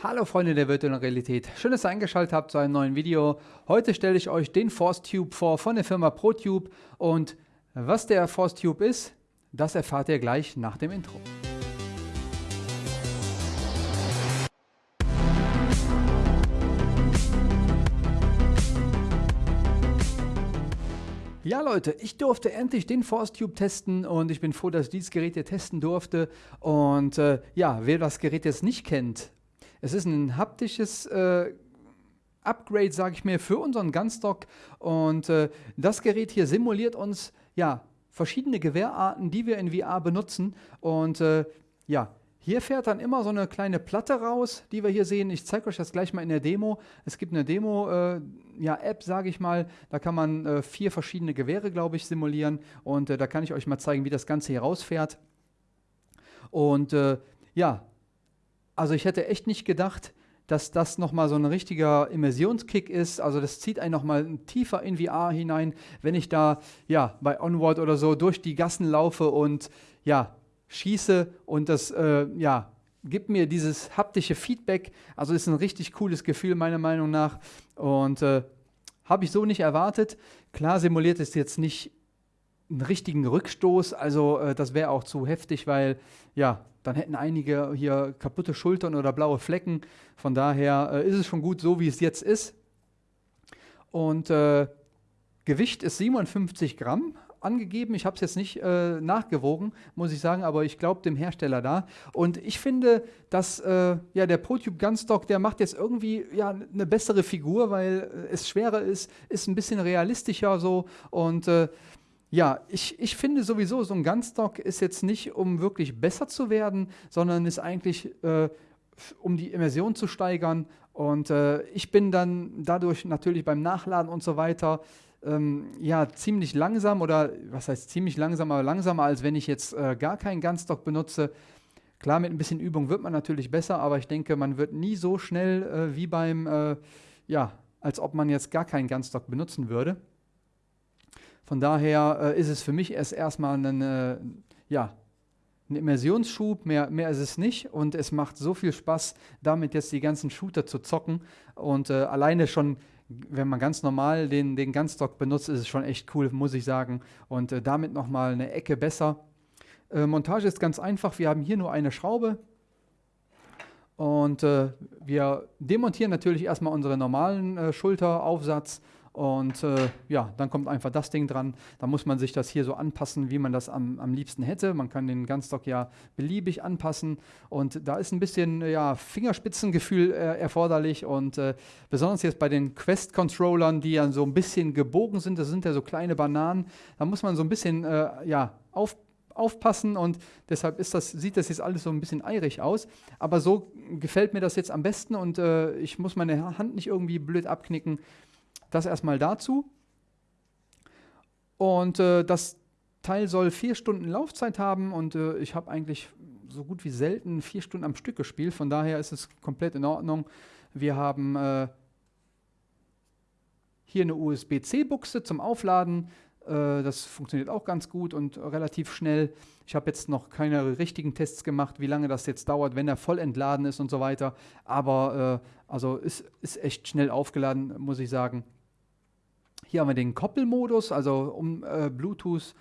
Hallo Freunde der virtuellen Realität, schön, dass ihr eingeschaltet habt zu einem neuen Video. Heute stelle ich euch den Force Tube vor von der Firma ProTube und was der Force Tube ist, das erfahrt ihr gleich nach dem Intro. Ja Leute, ich durfte endlich den Force Tube testen und ich bin froh, dass ich dieses Gerät hier testen durfte. Und äh, ja, wer das Gerät jetzt nicht kennt, es ist ein haptisches äh, Upgrade, sage ich mir, für unseren Gunstock. Und äh, das Gerät hier simuliert uns ja verschiedene Gewehrarten, die wir in VR benutzen. Und äh, ja, hier fährt dann immer so eine kleine Platte raus, die wir hier sehen. Ich zeige euch das gleich mal in der Demo. Es gibt eine Demo-App, äh, ja, sage ich mal. Da kann man äh, vier verschiedene Gewehre, glaube ich, simulieren. Und äh, da kann ich euch mal zeigen, wie das Ganze hier rausfährt. Und äh, ja, also ich hätte echt nicht gedacht, dass das nochmal so ein richtiger Immersionskick ist. Also das zieht einen nochmal tiefer in VR hinein, wenn ich da ja bei Onward oder so durch die Gassen laufe und ja schieße und das äh, ja gibt mir dieses haptische Feedback. Also ist ein richtig cooles Gefühl meiner Meinung nach und äh, habe ich so nicht erwartet. Klar simuliert es jetzt nicht einen richtigen Rückstoß, also äh, das wäre auch zu heftig, weil ja dann hätten einige hier kaputte Schultern oder blaue Flecken. Von daher äh, ist es schon gut so, wie es jetzt ist. Und äh, Gewicht ist 57 Gramm angegeben. Ich habe es jetzt nicht äh, nachgewogen, muss ich sagen, aber ich glaube dem Hersteller da. Und ich finde, dass äh, ja, der ProTube Gunstock, der macht jetzt irgendwie ja, eine bessere Figur, weil äh, es schwerer ist, ist ein bisschen realistischer so. Und äh, ja, ich, ich finde sowieso, so ein Gunstock ist jetzt nicht, um wirklich besser zu werden, sondern ist eigentlich, äh, um die Immersion zu steigern. Und äh, ich bin dann dadurch natürlich beim Nachladen und so weiter ähm, ja, ziemlich langsam oder was heißt ziemlich langsam, aber langsamer, als wenn ich jetzt äh, gar keinen Gunstock benutze. Klar, mit ein bisschen Übung wird man natürlich besser, aber ich denke, man wird nie so schnell äh, wie beim, äh, ja, als ob man jetzt gar keinen Gunstock benutzen würde. Von daher äh, ist es für mich erst erstmal ein, äh, ja, ein Immersionsschub, mehr, mehr ist es nicht. Und es macht so viel Spaß, damit jetzt die ganzen Shooter zu zocken. Und äh, alleine schon, wenn man ganz normal den, den Gunstock benutzt, ist es schon echt cool, muss ich sagen. Und äh, damit nochmal eine Ecke besser. Äh, Montage ist ganz einfach. Wir haben hier nur eine Schraube. Und äh, wir demontieren natürlich erstmal unseren normalen Schulteraufsatz und äh, ja, dann kommt einfach das Ding dran. Da muss man sich das hier so anpassen, wie man das am, am liebsten hätte. Man kann den Gunstock ja beliebig anpassen. Und da ist ein bisschen ja, Fingerspitzengefühl äh, erforderlich. Und äh, besonders jetzt bei den Quest-Controllern, die ja so ein bisschen gebogen sind, das sind ja so kleine Bananen, da muss man so ein bisschen äh, ja, auf, aufpassen und deshalb ist das, sieht das jetzt alles so ein bisschen eirig aus. Aber so gefällt mir das jetzt am besten und äh, ich muss meine Hand nicht irgendwie blöd abknicken. Das erstmal dazu. Und äh, das Teil soll vier Stunden Laufzeit haben und äh, ich habe eigentlich so gut wie selten vier Stunden am Stück gespielt. Von daher ist es komplett in Ordnung. Wir haben äh, hier eine USB-C-Buchse zum Aufladen. Äh, das funktioniert auch ganz gut und relativ schnell. Ich habe jetzt noch keine richtigen Tests gemacht, wie lange das jetzt dauert, wenn er voll entladen ist und so weiter. Aber äh, also ist, ist echt schnell aufgeladen, muss ich sagen. Hier haben wir den Koppelmodus, also um äh, Bluetooth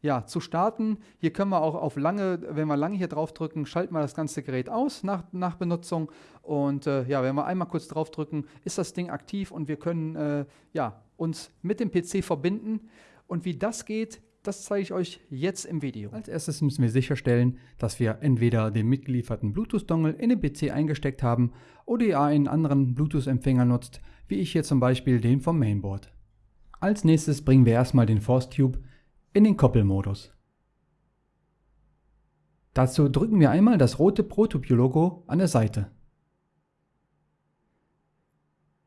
ja, zu starten. Hier können wir auch auf lange, wenn wir lange hier drauf drücken, schalten wir das ganze Gerät aus nach, nach Benutzung. Und äh, ja, wenn wir einmal kurz drauf drücken, ist das Ding aktiv und wir können äh, ja, uns mit dem PC verbinden. Und wie das geht, das zeige ich euch jetzt im Video. Als erstes müssen wir sicherstellen, dass wir entweder den mitgelieferten Bluetooth-Dongle in den PC eingesteckt haben oder ihr einen anderen Bluetooth-Empfänger nutzt, wie ich hier zum Beispiel den vom Mainboard. Als nächstes bringen wir erstmal den Force Tube in den Koppelmodus. Dazu drücken wir einmal das rote ProTube-Logo an der Seite.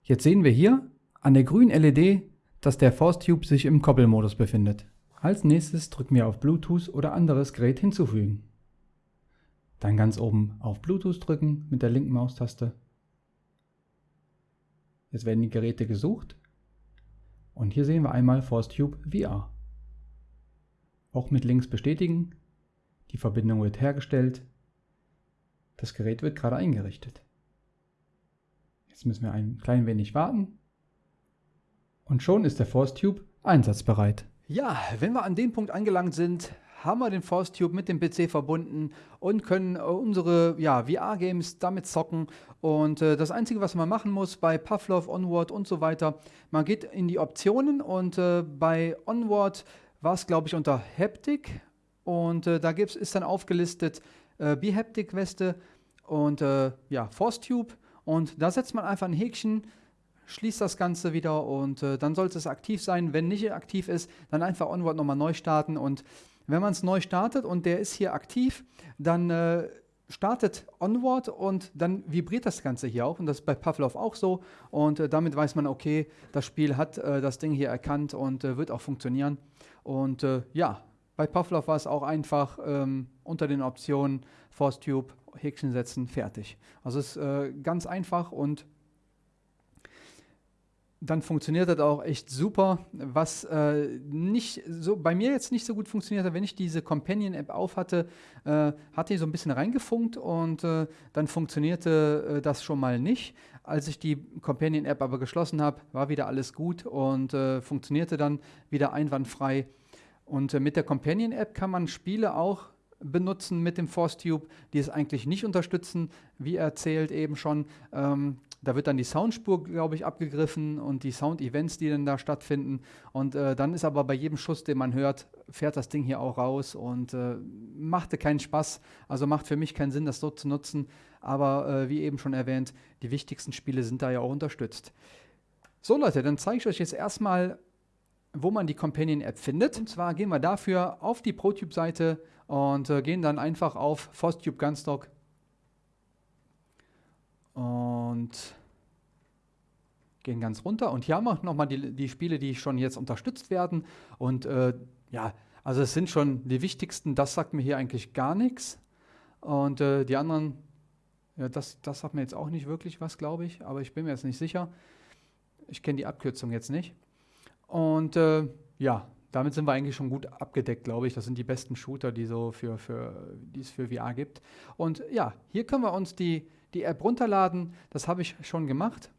Jetzt sehen wir hier an der grünen LED, dass der Force Tube sich im Koppelmodus befindet. Als nächstes drücken wir auf Bluetooth oder anderes Gerät hinzufügen. Dann ganz oben auf Bluetooth drücken mit der linken Maustaste. Jetzt werden die Geräte gesucht und hier sehen wir einmal ForceTube VR. Auch mit links bestätigen. Die Verbindung wird hergestellt. Das Gerät wird gerade eingerichtet. Jetzt müssen wir ein klein wenig warten. Und schon ist der Force Tube einsatzbereit. Ja, wenn wir an dem Punkt angelangt sind, haben wir den Force Tube mit dem PC verbunden und können äh, unsere ja, VR-Games damit zocken. Und äh, das Einzige, was man machen muss bei Pavlov, Onward und so weiter, man geht in die Optionen und äh, bei Onward war es, glaube ich, unter Haptic. Und äh, da gibt's, ist dann aufgelistet äh, Behaptic-Weste und äh, ja, Force Tube. Und da setzt man einfach ein Häkchen, schließt das Ganze wieder und äh, dann sollte es aktiv sein. Wenn nicht aktiv ist, dann einfach Onward nochmal neu starten und wenn man es neu startet und der ist hier aktiv, dann äh, startet Onward und dann vibriert das Ganze hier auch. Und das ist bei Pavlov auch so. Und äh, damit weiß man, okay, das Spiel hat äh, das Ding hier erkannt und äh, wird auch funktionieren. Und äh, ja, bei Pavlov war es auch einfach ähm, unter den Optionen Force Tube, Häkchen setzen, fertig. Also es ist äh, ganz einfach und dann funktioniert das auch echt super. Was äh, nicht so bei mir jetzt nicht so gut funktioniert hat, wenn ich diese Companion-App auf hatte, äh, hatte ich so ein bisschen reingefunkt und äh, dann funktionierte äh, das schon mal nicht. Als ich die Companion-App aber geschlossen habe, war wieder alles gut und äh, funktionierte dann wieder einwandfrei. Und äh, mit der Companion-App kann man Spiele auch benutzen mit dem Force Tube, die es eigentlich nicht unterstützen, wie erzählt eben schon. Ähm, da wird dann die Soundspur, glaube ich, abgegriffen und die Sound-Events, die dann da stattfinden. Und äh, dann ist aber bei jedem Schuss, den man hört, fährt das Ding hier auch raus und äh, machte keinen Spaß. Also macht für mich keinen Sinn, das so zu nutzen. Aber äh, wie eben schon erwähnt, die wichtigsten Spiele sind da ja auch unterstützt. So Leute, dann zeige ich euch jetzt erstmal, wo man die Companion-App findet. Und zwar gehen wir dafür auf die ProTube-Seite und äh, gehen dann einfach auf ForceTube Gunstock und gehen ganz runter. Und hier haben wir nochmal die, die Spiele, die schon jetzt unterstützt werden. Und äh, ja, also es sind schon die wichtigsten. Das sagt mir hier eigentlich gar nichts. Und äh, die anderen, ja, das, das sagt mir jetzt auch nicht wirklich was, glaube ich. Aber ich bin mir jetzt nicht sicher. Ich kenne die Abkürzung jetzt nicht. Und äh, ja, damit sind wir eigentlich schon gut abgedeckt, glaube ich. Das sind die besten Shooter, die, so für, für, es für VR gibt. Und ja, hier können wir uns die die App runterladen. Das habe ich schon gemacht.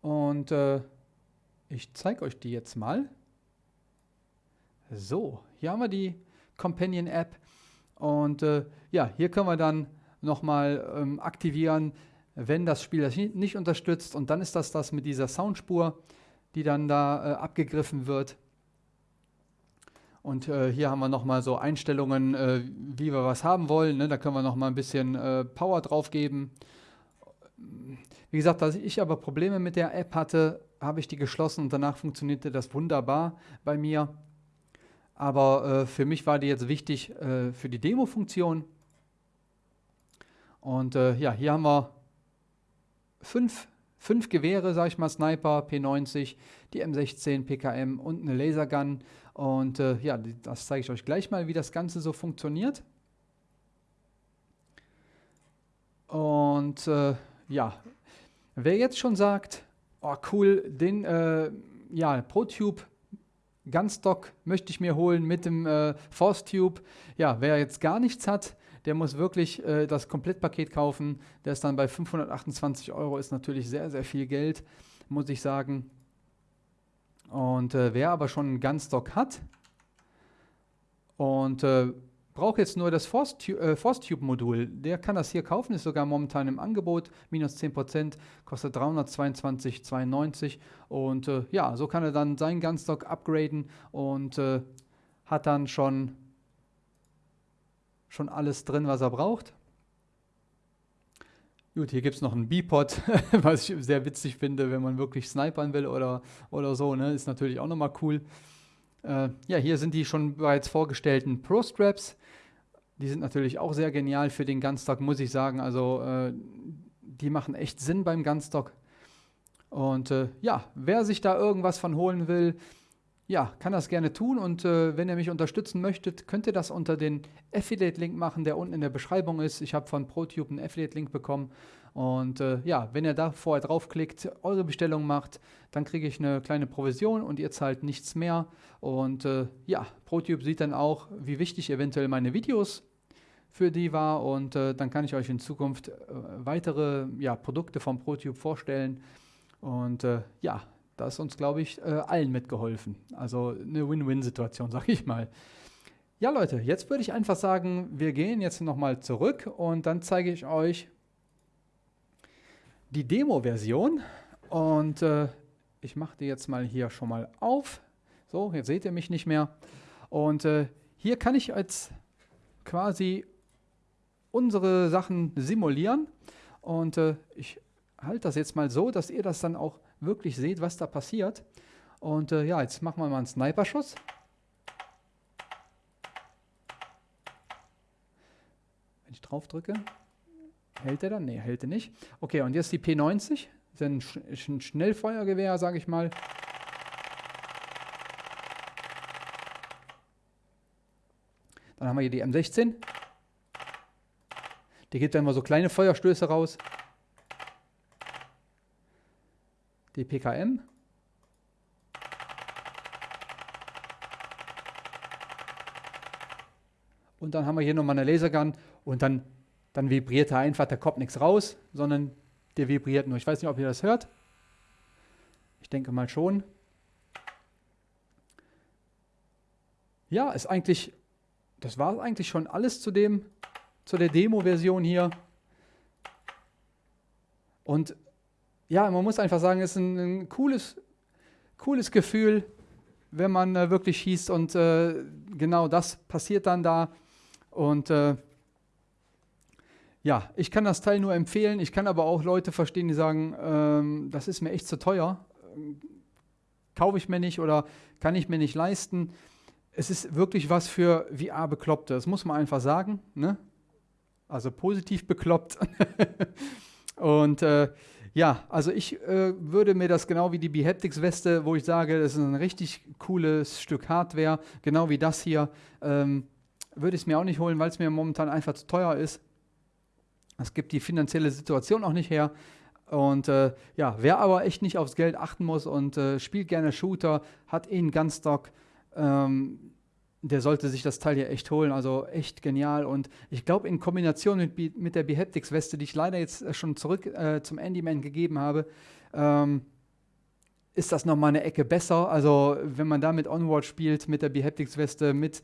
Und äh, ich zeige euch die jetzt mal. So, hier haben wir die Companion App. Und äh, ja, hier können wir dann nochmal ähm, aktivieren, wenn das Spiel das nicht unterstützt. Und dann ist das das mit dieser Soundspur, die dann da äh, abgegriffen wird. Und äh, hier haben wir nochmal so Einstellungen, äh, wie wir was haben wollen. Ne? Da können wir nochmal ein bisschen äh, Power drauf geben. Wie gesagt, als ich aber Probleme mit der App hatte, habe ich die geschlossen und danach funktionierte das wunderbar bei mir. Aber äh, für mich war die jetzt wichtig äh, für die Demo-Funktion. Und ja, hier haben wir fünf, fünf Gewehre, sag ich mal, Sniper, P90, die M16, PKM und eine Lasergun. Und äh, ja, das zeige ich euch gleich mal, wie das Ganze so funktioniert. Und äh, ja, wer jetzt schon sagt, oh cool, den äh, ja, ProTube Gunstock möchte ich mir holen mit dem äh, Force Tube. Ja, wer jetzt gar nichts hat, der muss wirklich äh, das Komplettpaket kaufen. Der ist dann bei 528 Euro, ist natürlich sehr, sehr viel Geld, muss ich sagen. Und äh, wer aber schon einen Gunstock hat und äh, braucht jetzt nur das Force-Tube-Modul, äh, der kann das hier kaufen, ist sogar momentan im Angebot, minus 10%, kostet 322,92 und äh, ja, so kann er dann seinen Gunstock upgraden und äh, hat dann schon, schon alles drin, was er braucht. Gut, hier gibt es noch einen B-Pod, was ich sehr witzig finde, wenn man wirklich snipern will oder, oder so, ne? ist natürlich auch nochmal cool. Äh, ja, hier sind die schon bereits vorgestellten Pro-Straps. Die sind natürlich auch sehr genial für den Gunstock, muss ich sagen. Also äh, die machen echt Sinn beim Gunstock. Und äh, ja, wer sich da irgendwas von holen will, ja, kann das gerne tun und äh, wenn ihr mich unterstützen möchtet, könnt ihr das unter den Affiliate-Link machen, der unten in der Beschreibung ist. Ich habe von ProTube einen Affiliate-Link bekommen und äh, ja, wenn ihr da vorher draufklickt, eure Bestellung macht, dann kriege ich eine kleine Provision und ihr zahlt nichts mehr und äh, ja, ProTube sieht dann auch, wie wichtig eventuell meine Videos für die war und äh, dann kann ich euch in Zukunft äh, weitere ja, Produkte vom ProTube vorstellen. Und äh, ja, da ist uns, glaube ich, äh, allen mitgeholfen. Also eine Win-Win-Situation, sag ich mal. Ja, Leute, jetzt würde ich einfach sagen, wir gehen jetzt nochmal zurück und dann zeige ich euch die Demo-Version. Und äh, ich mache die jetzt mal hier schon mal auf. So, jetzt seht ihr mich nicht mehr. Und äh, hier kann ich jetzt quasi unsere Sachen simulieren. Und äh, ich halte das jetzt mal so, dass ihr das dann auch wirklich seht, was da passiert. Und äh, ja, jetzt machen wir mal einen Sniper-Schuss. Wenn ich drauf drücke, hält er dann? Ne, hält er nicht. Okay, und jetzt die P90. Das ist ein, Sch ein Schnellfeuergewehr, sage ich mal. Dann haben wir hier die M16. Die gibt dann immer so kleine Feuerstöße raus. Die PKM. Und dann haben wir hier nochmal eine Lasergun und dann, dann vibriert er einfach, da kommt nichts raus, sondern der vibriert nur. Ich weiß nicht, ob ihr das hört. Ich denke mal schon. Ja, ist eigentlich das war eigentlich schon alles zu dem, zu der Demo-Version hier. Und ja, man muss einfach sagen, es ist ein, ein, cooles, cooles Gefühl, wenn man äh, wirklich schießt und äh, genau das passiert dann da. Und äh, ja, ich kann das Teil nur empfehlen. Ich kann aber auch Leute verstehen, die sagen, ähm, das ist mir echt zu teuer. Kaufe ich mir nicht oder kann ich mir nicht leisten es ist wirklich was für VR-Bekloppte. Das muss man einfach sagen. Ne? Also positiv bekloppt. und äh, ja, also ich äh, würde mir das genau wie die Behaptics-Weste, wo ich sage, das ist ein richtig cooles Stück Hardware, genau wie das hier, ähm, würde ich es mir auch nicht holen, weil es mir momentan einfach zu teuer ist. Es gibt die finanzielle Situation auch nicht her. Und äh, ja, wer aber echt nicht aufs Geld achten muss und äh, spielt gerne Shooter, hat eh einen Gunstock, ähm, der sollte sich das Teil hier echt holen. Also echt genial. Und ich glaube, in Kombination mit, mit der Behaptics-Weste, die ich leider jetzt äh, schon zurück äh, zum Andyman gegeben habe, ähm, ist das nochmal eine Ecke besser. Also, wenn man da mit Onward spielt, mit der Behaptics-Weste, mit,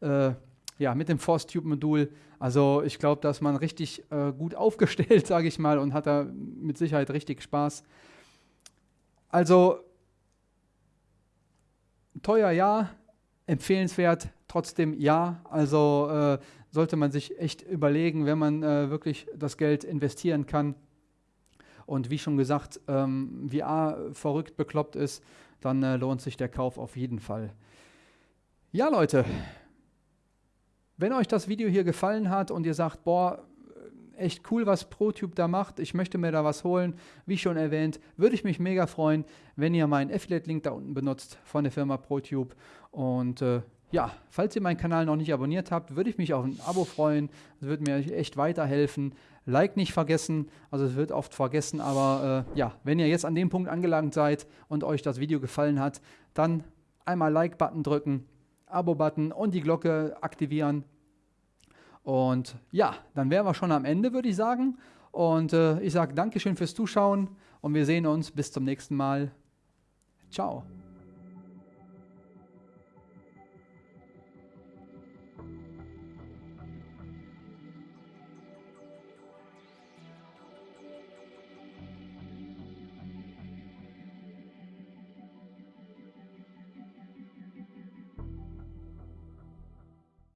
äh, ja, mit dem Force-Tube-Modul, also ich glaube, da ist man richtig äh, gut aufgestellt, sage ich mal, und hat da mit Sicherheit richtig Spaß. Also, teuer ja, empfehlenswert trotzdem ja. Also äh, sollte man sich echt überlegen, wenn man äh, wirklich das Geld investieren kann. Und wie schon gesagt, ähm, VR verrückt bekloppt ist, dann äh, lohnt sich der Kauf auf jeden Fall. Ja, Leute, wenn euch das Video hier gefallen hat und ihr sagt, boah, echt cool, was ProTube da macht. Ich möchte mir da was holen. Wie schon erwähnt, würde ich mich mega freuen, wenn ihr meinen Affiliate-Link da unten benutzt von der Firma ProTube. Und äh, ja, falls ihr meinen Kanal noch nicht abonniert habt, würde ich mich auf ein Abo freuen. Das würde mir echt weiterhelfen. Like nicht vergessen, also es wird oft vergessen, aber äh, ja, wenn ihr jetzt an dem Punkt angelangt seid und euch das Video gefallen hat, dann einmal Like-Button drücken, Abo-Button und die Glocke aktivieren, und ja, dann wären wir schon am Ende, würde ich sagen. Und äh, ich sage Dankeschön fürs Zuschauen und wir sehen uns bis zum nächsten Mal. Ciao.